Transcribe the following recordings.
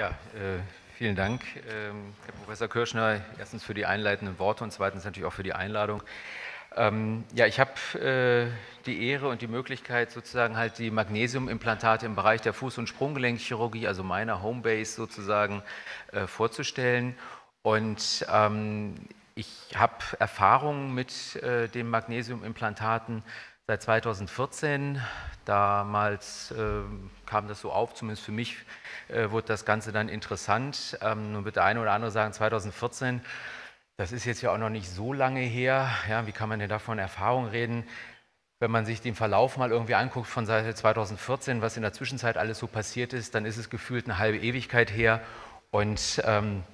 Ja, äh, vielen Dank, ähm, Herr Professor Kirschner, erstens für die einleitenden Worte und zweitens natürlich auch für die Einladung. Ähm, ja, ich habe äh, die Ehre und die Möglichkeit, sozusagen halt die Magnesiumimplantate im Bereich der Fuß- und Sprunggelenkchirurgie, also meiner Homebase sozusagen, äh, vorzustellen. Und ähm, ich habe Erfahrungen mit äh, den Magnesiumimplantaten seit 2014. Damals äh, kam das so auf, zumindest für mich äh, wurde das Ganze dann interessant. Ähm, nun wird der eine oder andere sagen, 2014, das ist jetzt ja auch noch nicht so lange her. Ja, wie kann man denn da von Erfahrung reden? Wenn man sich den Verlauf mal irgendwie anguckt von Seite 2014, was in der Zwischenzeit alles so passiert ist, dann ist es gefühlt eine halbe Ewigkeit her. Und ähm,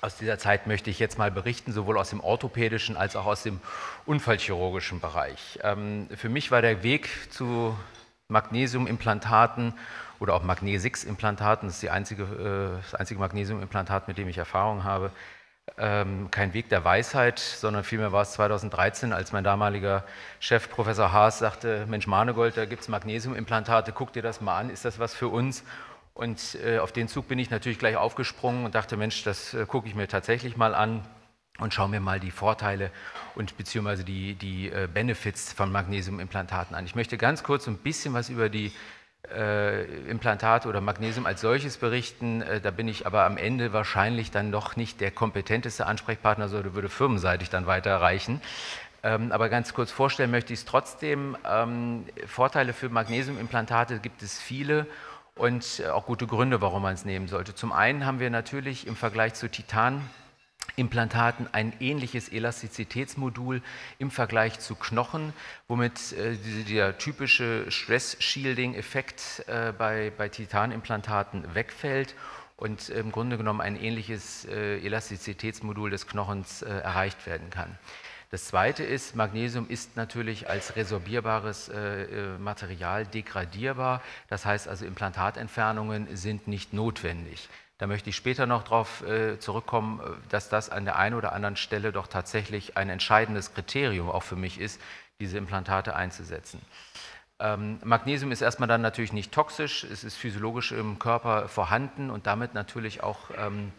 aus dieser Zeit möchte ich jetzt mal berichten, sowohl aus dem orthopädischen als auch aus dem unfallchirurgischen Bereich. Ähm, für mich war der Weg zu Magnesiumimplantaten oder auch Magnesix-Implantaten, das ist die einzige, äh, das einzige Magnesiumimplantat, mit dem ich Erfahrung habe, ähm, kein Weg der Weisheit, sondern vielmehr war es 2013, als mein damaliger Chef Professor Haas sagte, Mensch Manegold, da gibt es Magnesiumimplantate, guck dir das mal an, ist das was für uns? Und äh, auf den Zug bin ich natürlich gleich aufgesprungen und dachte, Mensch, das äh, gucke ich mir tatsächlich mal an und schaue mir mal die Vorteile und beziehungsweise die, die äh, Benefits von Magnesiumimplantaten an. Ich möchte ganz kurz ein bisschen was über die äh, Implantate oder Magnesium als solches berichten. Äh, da bin ich aber am Ende wahrscheinlich dann noch nicht der kompetenteste Ansprechpartner, sondern würde firmenseitig dann weiter erreichen. Ähm, aber ganz kurz vorstellen möchte ich es trotzdem. Ähm, Vorteile für Magnesiumimplantate gibt es viele und äh, auch gute Gründe, warum man es nehmen sollte. Zum einen haben wir natürlich im Vergleich zu Titan Implantaten ein ähnliches Elastizitätsmodul im Vergleich zu Knochen, womit äh, der typische Stress-Shielding-Effekt äh, bei, bei Titanimplantaten wegfällt und im Grunde genommen ein ähnliches äh, Elastizitätsmodul des Knochens äh, erreicht werden kann. Das zweite ist, Magnesium ist natürlich als resorbierbares äh, äh, Material degradierbar. Das heißt also, Implantatentfernungen sind nicht notwendig. Da möchte ich später noch darauf äh, zurückkommen, äh, dass das an der einen oder anderen Stelle doch tatsächlich ein entscheidendes Kriterium auch für mich ist, diese Implantate einzusetzen. Ähm, Magnesium ist erstmal dann natürlich nicht toxisch, es ist physiologisch im Körper vorhanden und damit natürlich auch ähm,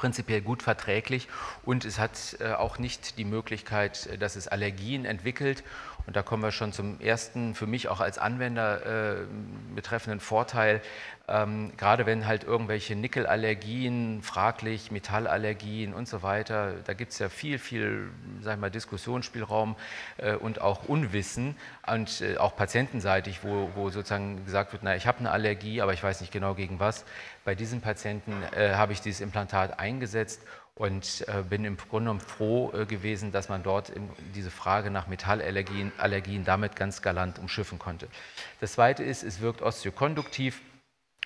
prinzipiell gut verträglich und es hat äh, auch nicht die Möglichkeit, äh, dass es Allergien entwickelt und da kommen wir schon zum ersten, für mich auch als Anwender äh, betreffenden Vorteil. Ähm, gerade wenn halt irgendwelche Nickelallergien, fraglich, Metallallergien und so weiter, da gibt es ja viel, viel sag ich mal, Diskussionsspielraum äh, und auch Unwissen und äh, auch patientenseitig, wo, wo sozusagen gesagt wird, na, ich habe eine Allergie, aber ich weiß nicht genau gegen was. Bei diesen Patienten äh, habe ich dieses Implantat eingesetzt und äh, bin im Grunde genommen froh äh, gewesen, dass man dort diese Frage nach Metallallergien Allergien damit ganz galant umschiffen konnte. Das Zweite ist, es wirkt osteokonduktiv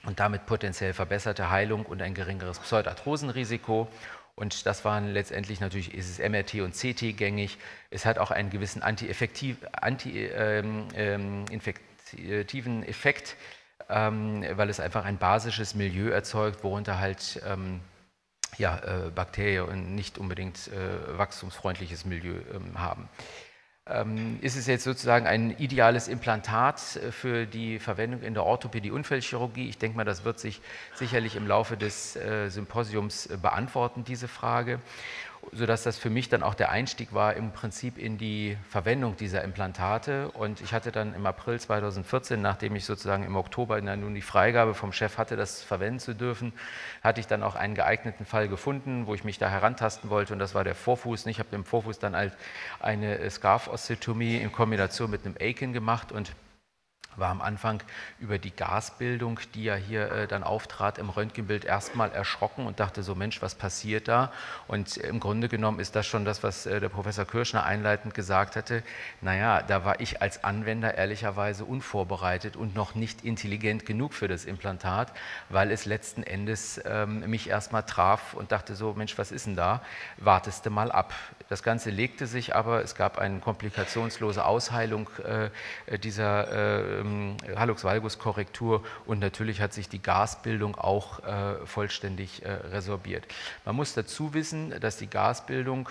und damit potenziell verbesserte Heilung und ein geringeres Pseudarthrosenrisiko. Und das waren letztendlich natürlich, ist es MRT und CT gängig. Es hat auch einen gewissen anti-infektiven anti, ähm, ähm, Effekt, ähm, weil es einfach ein basisches Milieu erzeugt, worunter halt ähm, ja, äh, Bakterien und nicht unbedingt äh, wachstumsfreundliches Milieu ähm, haben. Ähm, ist es jetzt sozusagen ein ideales Implantat äh, für die Verwendung in der Orthopädie-Unfallchirurgie? Ich denke mal, das wird sich sicherlich im Laufe des äh, Symposiums äh, beantworten, diese Frage sodass das für mich dann auch der Einstieg war im Prinzip in die Verwendung dieser Implantate. Und ich hatte dann im April 2014, nachdem ich sozusagen im Oktober nun die Freigabe vom Chef hatte, das verwenden zu dürfen, hatte ich dann auch einen geeigneten Fall gefunden, wo ich mich da herantasten wollte und das war der Vorfuß. Ich habe dem Vorfuß dann halt eine Scarf-Osteotomie in Kombination mit einem Aiken gemacht und war am Anfang über die Gasbildung, die ja hier äh, dann auftrat im Röntgenbild, erstmal erschrocken und dachte so, Mensch, was passiert da? Und im Grunde genommen ist das schon das, was äh, der Professor Kirschner einleitend gesagt hatte. Naja, da war ich als Anwender ehrlicherweise unvorbereitet und noch nicht intelligent genug für das Implantat, weil es letzten Endes ähm, mich erstmal traf und dachte so, Mensch, was ist denn da? Warteste mal ab. Das Ganze legte sich aber, es gab eine komplikationslose Ausheilung äh, dieser ähm, Hallux-Valgus-Korrektur und natürlich hat sich die Gasbildung auch äh, vollständig äh, resorbiert. Man muss dazu wissen, dass die Gasbildung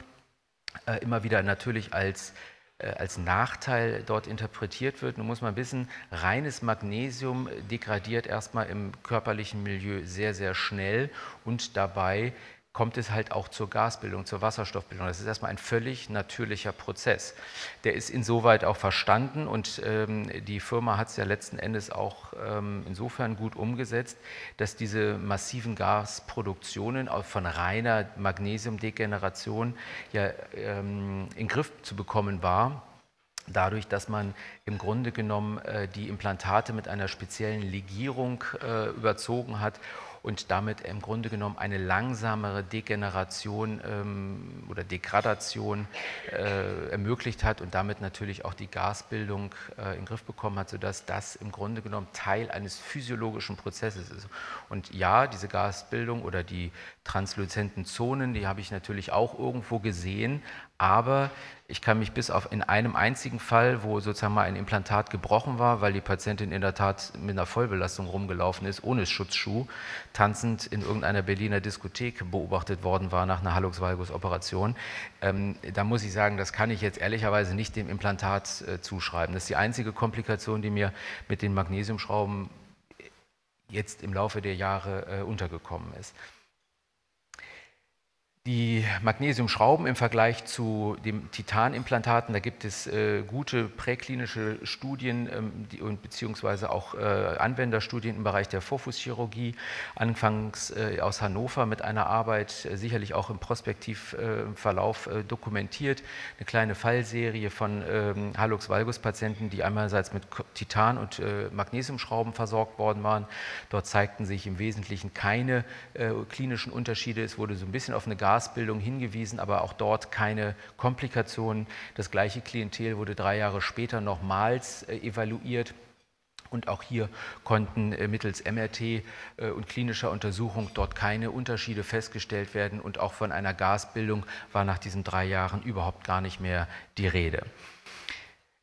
äh, immer wieder natürlich als äh, als Nachteil dort interpretiert wird. Nun muss man wissen, reines Magnesium degradiert erstmal im körperlichen Milieu sehr, sehr schnell und dabei kommt es halt auch zur Gasbildung, zur Wasserstoffbildung. Das ist erstmal ein völlig natürlicher Prozess. Der ist insoweit auch verstanden und ähm, die Firma hat es ja letzten Endes auch ähm, insofern gut umgesetzt, dass diese massiven Gasproduktionen von reiner Magnesiumdegeneration ja ähm, in Griff zu bekommen war dadurch, dass man im Grunde genommen äh, die Implantate mit einer speziellen Legierung äh, überzogen hat und damit im Grunde genommen eine langsamere Degeneration ähm, oder Degradation äh, ermöglicht hat und damit natürlich auch die Gasbildung äh, in den Griff bekommen hat, sodass das im Grunde genommen Teil eines physiologischen Prozesses ist. Und ja, diese Gasbildung oder die transluzenten Zonen, die habe ich natürlich auch irgendwo gesehen, aber ich kann mich bis auf in einem einzigen Fall, wo sozusagen mal ein Implantat gebrochen war, weil die Patientin in der Tat mit einer Vollbelastung rumgelaufen ist, ohne Schutzschuh, tanzend in irgendeiner Berliner Diskothek beobachtet worden war nach einer Hallux-Valgus-Operation. Ähm, da muss ich sagen, das kann ich jetzt ehrlicherweise nicht dem Implantat äh, zuschreiben. Das ist die einzige Komplikation, die mir mit den Magnesiumschrauben jetzt im Laufe der Jahre äh, untergekommen ist. Die Magnesiumschrauben im Vergleich zu den Titanimplantaten, da gibt es äh, gute präklinische Studien ähm, die, und beziehungsweise auch äh, Anwenderstudien im Bereich der Vorfußchirurgie, anfangs äh, aus Hannover mit einer Arbeit, äh, sicherlich auch im Prospektivverlauf äh, dokumentiert, eine kleine Fallserie von ähm, Hallux-Valgus-Patienten, die einerseits mit Titan- und äh, Magnesiumschrauben versorgt worden waren. Dort zeigten sich im Wesentlichen keine klinischen Unterschiede. Es wurde so ein bisschen auf eine Gas Gasbildung hingewiesen, aber auch dort keine Komplikationen. Das gleiche Klientel wurde drei Jahre später nochmals äh, evaluiert. Und auch hier konnten äh, mittels MRT äh, und klinischer Untersuchung dort keine Unterschiede festgestellt werden. Und auch von einer Gasbildung war nach diesen drei Jahren überhaupt gar nicht mehr die Rede.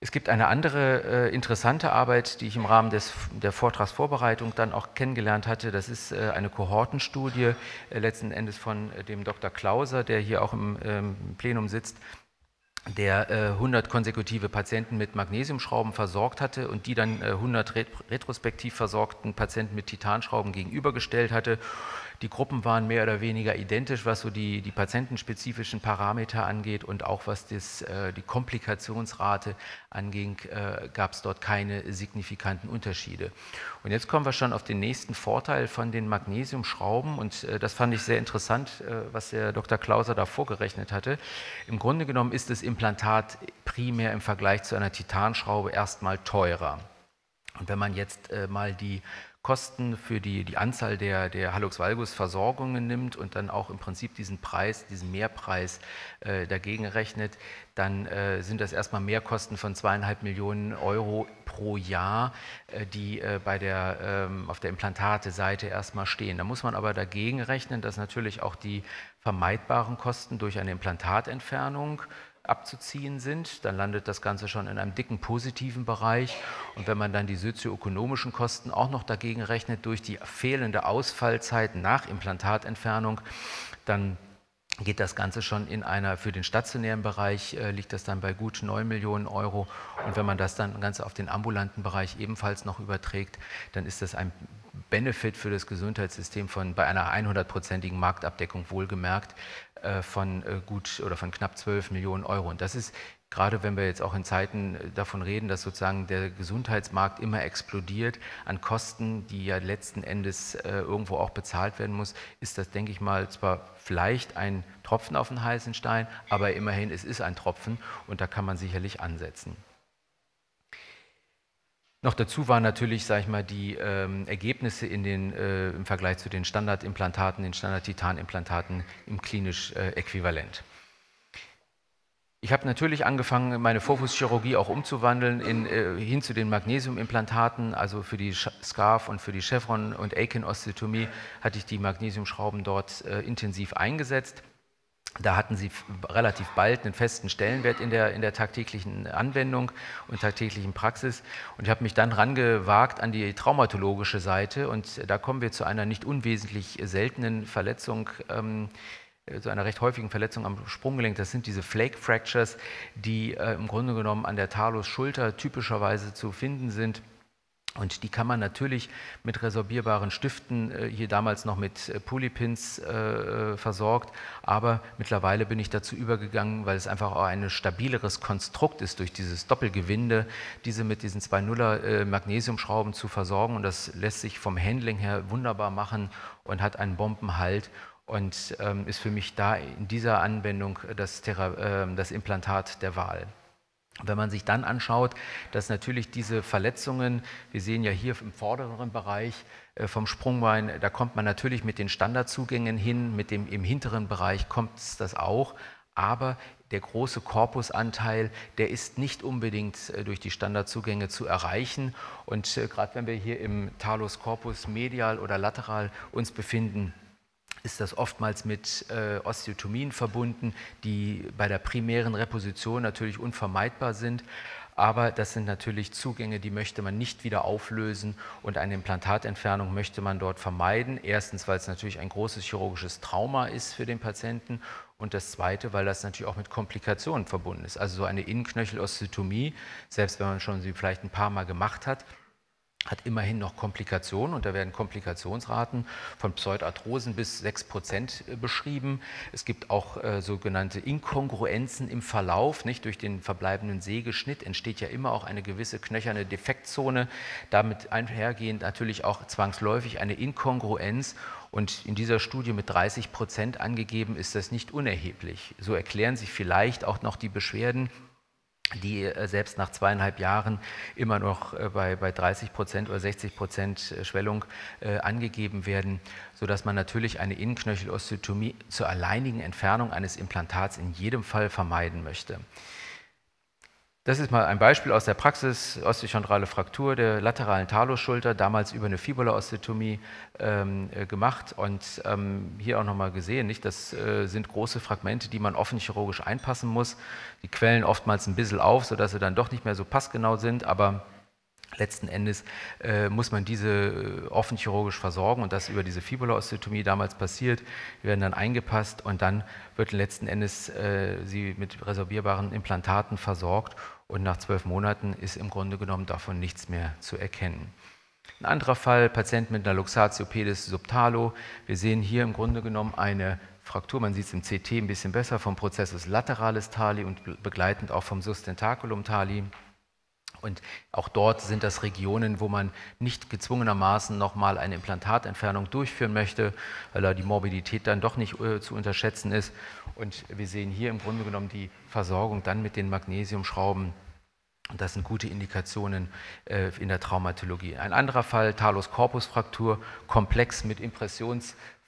Es gibt eine andere äh, interessante Arbeit, die ich im Rahmen des, der Vortragsvorbereitung dann auch kennengelernt hatte. Das ist äh, eine Kohortenstudie, äh, letzten Endes von äh, dem Dr. Klauser, der hier auch im ähm, Plenum sitzt, der 100 äh, konsekutive Patienten mit Magnesiumschrauben versorgt hatte und die dann 100 äh, retrospektiv versorgten Patienten mit Titanschrauben gegenübergestellt hatte die Gruppen waren mehr oder weniger identisch, was so die, die patientenspezifischen Parameter angeht und auch was das, äh, die Komplikationsrate anging, äh, gab es dort keine signifikanten Unterschiede. Und jetzt kommen wir schon auf den nächsten Vorteil von den Magnesiumschrauben und äh, das fand ich sehr interessant, äh, was der Dr. Klauser da vorgerechnet hatte. Im Grunde genommen ist das Implantat primär im Vergleich zu einer Titanschraube erstmal teurer. Und wenn man jetzt äh, mal die Kosten für die, die Anzahl der, der Hallux-Valgus-Versorgungen nimmt und dann auch im Prinzip diesen Preis, diesen Mehrpreis äh, dagegen rechnet, dann äh, sind das erstmal Mehrkosten von zweieinhalb Millionen Euro pro Jahr, äh, die äh, bei der, ähm, auf der Implantate-Seite erstmal stehen. Da muss man aber dagegen rechnen, dass natürlich auch die vermeidbaren Kosten durch eine Implantatentfernung abzuziehen sind, dann landet das Ganze schon in einem dicken positiven Bereich. Und wenn man dann die sozioökonomischen Kosten auch noch dagegen rechnet durch die fehlende Ausfallzeit nach Implantatentfernung, dann geht das Ganze schon in einer, für den stationären Bereich äh, liegt das dann bei gut 9 Millionen Euro. Und wenn man das dann ganz auf den ambulanten Bereich ebenfalls noch überträgt, dann ist das ein Benefit für das Gesundheitssystem von bei einer 100-prozentigen Marktabdeckung wohlgemerkt äh, von äh, gut oder von knapp 12 Millionen Euro. Und das ist gerade wenn wir jetzt auch in Zeiten äh, davon reden, dass sozusagen der Gesundheitsmarkt immer explodiert an Kosten, die ja letzten Endes irgendwo auch bezahlt werden muss, ist das, denke ich mal, zwar vielleicht ein Tropfen auf den heißen Stein, aber immerhin, es ist ein Tropfen und da kann man sicherlich ansetzen. Noch dazu waren natürlich, sage ich mal, die ähm, Ergebnisse in den, äh, im Vergleich zu den Standardimplantaten, den Standard-Titan-Implantaten im klinisch äh, äquivalent. Ich habe natürlich angefangen, meine Vorfußchirurgie auch umzuwandeln in, äh, hin zu den Magnesiumimplantaten, also für die Scarf und für die Chevron- und Aiken-Osteotomie hatte ich die Magnesiumschrauben dort äh, intensiv eingesetzt. Da hatten sie relativ bald einen festen Stellenwert in der, in der tagtäglichen Anwendung und tagtäglichen Praxis. Und ich habe mich dann rangewagt an die traumatologische Seite. Und da kommen wir zu einer nicht unwesentlich seltenen Verletzung ähm, zu einer recht häufigen Verletzung am Sprunggelenk. Das sind diese Flake Fractures, die äh, im Grunde genommen an der Talus-Schulter typischerweise zu finden sind. Und die kann man natürlich mit resorbierbaren Stiften, äh, hier damals noch mit äh, Polypins äh, versorgt, aber mittlerweile bin ich dazu übergegangen, weil es einfach auch ein stabileres Konstrukt ist, durch dieses Doppelgewinde, diese mit diesen zwei Nuller Magnesiumschrauben zu versorgen und das lässt sich vom Handling her wunderbar machen und hat einen Bombenhalt und ähm, ist für mich da in dieser Anwendung das, Thera das Implantat der Wahl. Wenn man sich dann anschaut, dass natürlich diese Verletzungen, wir sehen ja hier im vorderen Bereich äh, vom Sprungbein, da kommt man natürlich mit den Standardzugängen hin, mit dem im hinteren Bereich kommt das auch, aber der große Korpusanteil, der ist nicht unbedingt äh, durch die Standardzugänge zu erreichen. Und äh, gerade wenn wir hier im Talus Corpus medial oder lateral uns befinden, ist das oftmals mit äh, Osteotomien verbunden, die bei der primären Reposition natürlich unvermeidbar sind. Aber das sind natürlich Zugänge, die möchte man nicht wieder auflösen und eine Implantatentfernung möchte man dort vermeiden. Erstens, weil es natürlich ein großes chirurgisches Trauma ist für den Patienten und das Zweite, weil das natürlich auch mit Komplikationen verbunden ist. Also so eine Innenknöchelosteotomie, selbst wenn man schon sie vielleicht ein paar Mal gemacht hat, hat immerhin noch Komplikationen und da werden Komplikationsraten von Pseudarthrosen bis 6 Prozent äh, beschrieben. Es gibt auch äh, sogenannte Inkongruenzen im Verlauf. Nicht? Durch den verbleibenden Sägeschnitt entsteht ja immer auch eine gewisse knöcherne Defektzone. Damit einhergehend natürlich auch zwangsläufig eine Inkongruenz und in dieser Studie mit 30 Prozent angegeben ist das nicht unerheblich. So erklären sich vielleicht auch noch die Beschwerden die äh, selbst nach zweieinhalb Jahren immer noch äh, bei, bei 30 Prozent oder 60 Prozent äh, Schwellung äh, angegeben werden, sodass man natürlich eine Innenknöchelosteotomie zur alleinigen Entfernung eines Implantats in jedem Fall vermeiden möchte. Das ist mal ein Beispiel aus der Praxis, osteochondrale Fraktur der lateralen Talusschulter, damals über eine Fibulaosteotomie ähm, äh, gemacht und ähm, hier auch nochmal gesehen, nicht? das äh, sind große Fragmente, die man offen chirurgisch einpassen muss. Die quellen oftmals ein bisschen auf, sodass sie dann doch nicht mehr so passgenau sind, aber Letzten Endes äh, muss man diese äh, offen chirurgisch versorgen und das über diese Fibulaosteotomie damals passiert. Die werden dann eingepasst und dann wird letzten Endes äh, sie mit resorbierbaren Implantaten versorgt und nach zwölf Monaten ist im Grunde genommen davon nichts mehr zu erkennen. Ein anderer Fall, Patient mit einer Luxatio pedis subtalo. Wir sehen hier im Grunde genommen eine Fraktur, man sieht es im CT ein bisschen besser, vom Prozessus lateralis tali und begleitend auch vom Sustentaculum tali. Und auch dort sind das Regionen, wo man nicht gezwungenermaßen nochmal eine Implantatentfernung durchführen möchte, weil da die Morbidität dann doch nicht äh, zu unterschätzen ist. Und wir sehen hier im Grunde genommen die Versorgung dann mit den Magnesiumschrauben und das sind gute Indikationen äh, in der Traumatologie. Ein anderer Fall, Talus-Corpus-Fraktur, komplex mit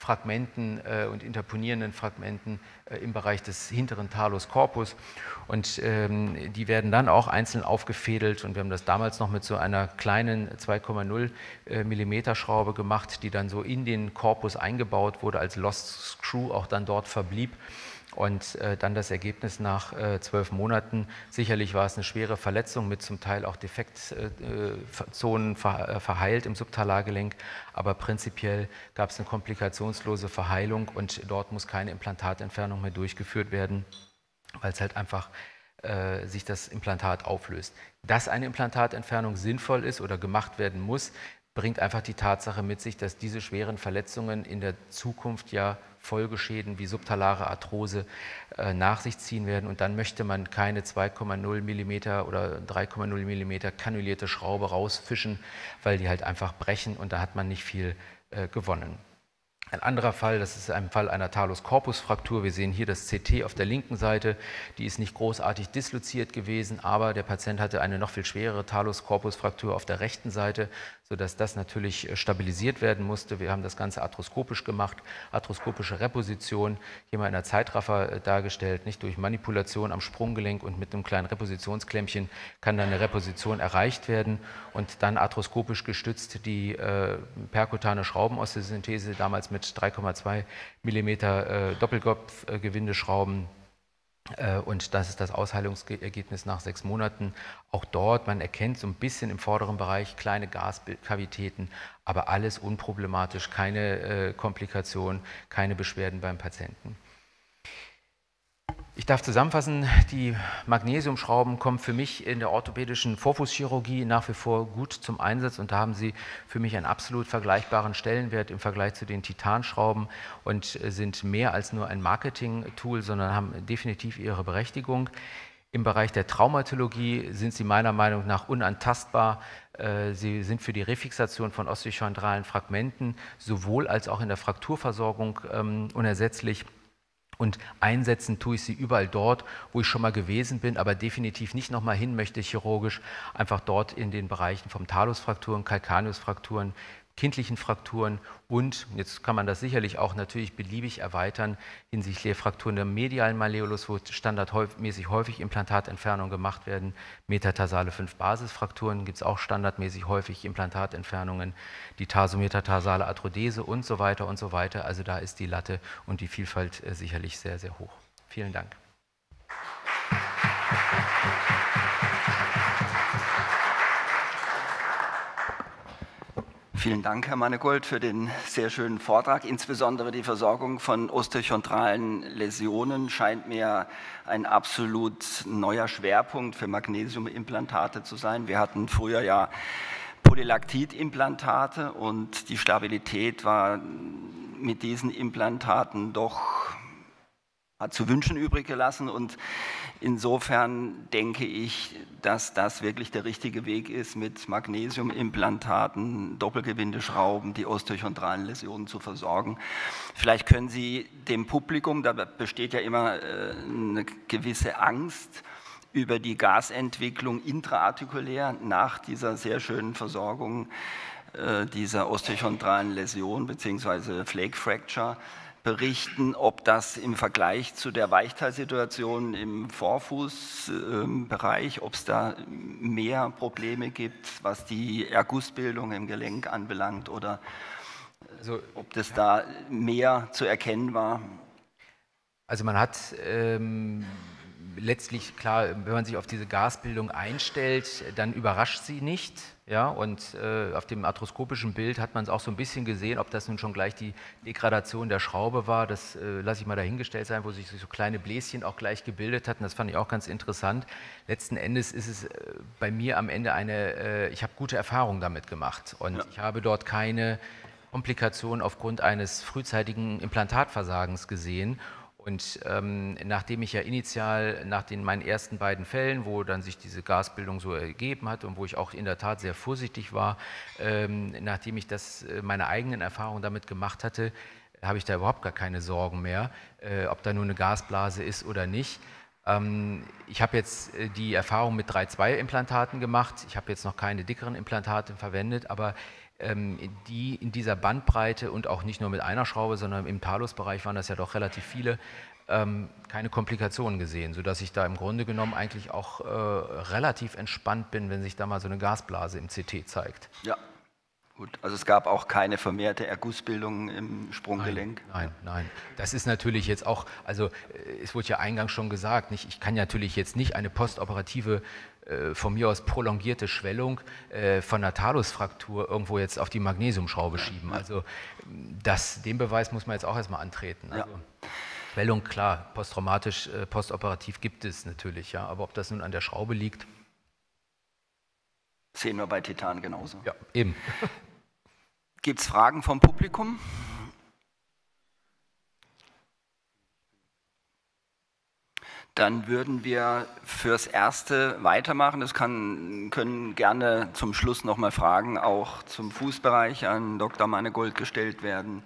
Impressionsfragmenten äh, und interponierenden Fragmenten äh, im Bereich des hinteren Talus-Corpus. Und ähm, die werden dann auch einzeln aufgefädelt. Und wir haben das damals noch mit so einer kleinen 2,0 mm Schraube gemacht, die dann so in den Korpus eingebaut wurde, als Lost Screw auch dann dort verblieb. Und äh, dann das Ergebnis nach äh, zwölf Monaten. Sicherlich war es eine schwere Verletzung mit zum Teil auch Defektzonen äh, ver äh, verheilt im Subtalargelenk, aber prinzipiell gab es eine komplikationslose Verheilung und dort muss keine Implantatentfernung mehr durchgeführt werden, weil es halt einfach äh, sich das Implantat auflöst. Dass eine Implantatentfernung sinnvoll ist oder gemacht werden muss, bringt einfach die Tatsache mit sich, dass diese schweren Verletzungen in der Zukunft ja Folgeschäden wie subtalare Arthrose äh, nach sich ziehen werden. Und dann möchte man keine 2,0 mm oder 3,0 mm kanulierte Schraube rausfischen, weil die halt einfach brechen und da hat man nicht viel äh, gewonnen. Ein anderer Fall, das ist ein Fall einer Talus-Corpus-Fraktur. Wir sehen hier das CT auf der linken Seite. Die ist nicht großartig disloziert gewesen, aber der Patient hatte eine noch viel schwerere Talus-Corpus-Fraktur auf der rechten Seite, sodass das natürlich äh, stabilisiert werden musste. Wir haben das Ganze arthroskopisch gemacht, arthroskopische Reposition, hier mal in der Zeitraffer äh, dargestellt, nicht durch Manipulation am Sprunggelenk und mit einem kleinen Repositionsklemmchen kann dann eine Reposition erreicht werden und dann arthroskopisch gestützt die äh, perkutane Schraubenosteosynthese, damals mit 3,2 mm äh, Doppelkopfgewindeschrauben äh, und das ist das Ausheilungsergebnis nach sechs Monaten. Auch dort, man erkennt so ein bisschen im vorderen Bereich kleine Gaskavitäten, aber alles unproblematisch, keine äh, Komplikationen, keine Beschwerden beim Patienten. Ich darf zusammenfassen, die Magnesiumschrauben kommen für mich in der orthopädischen Vorfußchirurgie nach wie vor gut zum Einsatz und da haben sie für mich einen absolut vergleichbaren Stellenwert im Vergleich zu den Titanschrauben und sind mehr als nur ein Marketing-Tool, sondern haben definitiv ihre Berechtigung. Im Bereich der Traumatologie sind sie meiner Meinung nach unantastbar. Äh, sie sind für die Refixation von osteochondralen Fragmenten sowohl als auch in der Frakturversorgung ähm, unersetzlich. Und einsetzen tue ich sie überall dort, wo ich schon mal gewesen bin, aber definitiv nicht nochmal hin möchte chirurgisch, einfach dort in den Bereichen vom Talusfrakturen, Calcaneusfrakturen, kindlichen Frakturen und, jetzt kann man das sicherlich auch natürlich beliebig erweitern, hinsichtlich Frakturen der medialen Malleolus, wo standardmäßig häufig Implantatentfernungen gemacht werden, metatarsale 5-Basisfrakturen gibt es auch standardmäßig häufig Implantatentfernungen, die tarsometarsale Arthrodese und so weiter und so weiter. Also da ist die Latte und die Vielfalt äh, sicherlich sehr, sehr hoch. Vielen Dank. Vielen Dank, Herr Mannegold, für den sehr schönen Vortrag. Insbesondere die Versorgung von osteochondralen Läsionen scheint mir ein absolut neuer Schwerpunkt für Magnesiumimplantate zu sein. Wir hatten früher ja Polylaktidimplantate und die Stabilität war mit diesen Implantaten doch zu wünschen übrig gelassen und insofern denke ich, dass das wirklich der richtige Weg ist, mit Magnesiumimplantaten, Doppelgewindeschrauben die osteochondralen Läsionen zu versorgen. Vielleicht können Sie dem Publikum, da besteht ja immer äh, eine gewisse Angst, über die Gasentwicklung intraartikulär nach dieser sehr schönen Versorgung äh, dieser osteochondralen Läsion bzw. Flake Fracture berichten, ob das im Vergleich zu der Weichteilsituation im Vorfußbereich, ob es da mehr Probleme gibt, was die Ergussbildung im Gelenk anbelangt oder also, ob das da mehr zu erkennen war. Also man hat ähm, letztlich, klar, wenn man sich auf diese Gasbildung einstellt, dann überrascht sie nicht. Ja, und äh, auf dem arthroskopischen Bild hat man es auch so ein bisschen gesehen, ob das nun schon gleich die Degradation der Schraube war, das äh, lasse ich mal dahingestellt sein, wo sich so kleine Bläschen auch gleich gebildet hatten, das fand ich auch ganz interessant. Letzten Endes ist es äh, bei mir am Ende eine, äh, ich habe gute Erfahrungen damit gemacht und ja. ich habe dort keine Komplikationen aufgrund eines frühzeitigen Implantatversagens gesehen und ähm, nachdem ich ja initial nach den meinen ersten beiden Fällen, wo dann sich diese Gasbildung so ergeben hat und wo ich auch in der Tat sehr vorsichtig war, ähm, nachdem ich das äh, meine eigenen Erfahrungen damit gemacht hatte, habe ich da überhaupt gar keine Sorgen mehr, äh, ob da nur eine Gasblase ist oder nicht. Ähm, ich habe jetzt äh, die Erfahrung mit 3-2-Implantaten gemacht. Ich habe jetzt noch keine dickeren Implantate verwendet, aber die in dieser Bandbreite und auch nicht nur mit einer Schraube, sondern im Talusbereich waren das ja doch relativ viele, ähm, keine Komplikationen gesehen, sodass ich da im Grunde genommen eigentlich auch äh, relativ entspannt bin, wenn sich da mal so eine Gasblase im CT zeigt. Ja, Gut, also es gab auch keine vermehrte Ergussbildung im Sprunggelenk? Nein, nein, nein. Das ist natürlich jetzt auch, also äh, es wurde ja eingangs schon gesagt, nicht, ich kann natürlich jetzt nicht eine postoperative von mir aus prolongierte Schwellung äh, von einer Talusfraktur irgendwo jetzt auf die Magnesiumschraube schieben. Also das, den Beweis muss man jetzt auch erstmal antreten. Also, ja. Schwellung, klar, posttraumatisch, äh, postoperativ gibt es natürlich, ja, aber ob das nun an der Schraube liegt. Sehen wir bei Titan genauso. Ja, eben. Gibt es Fragen vom Publikum? Dann würden wir fürs Erste weitermachen. Das kann, können gerne zum Schluss nochmal Fragen auch zum Fußbereich an Dr. Mannegold gestellt werden.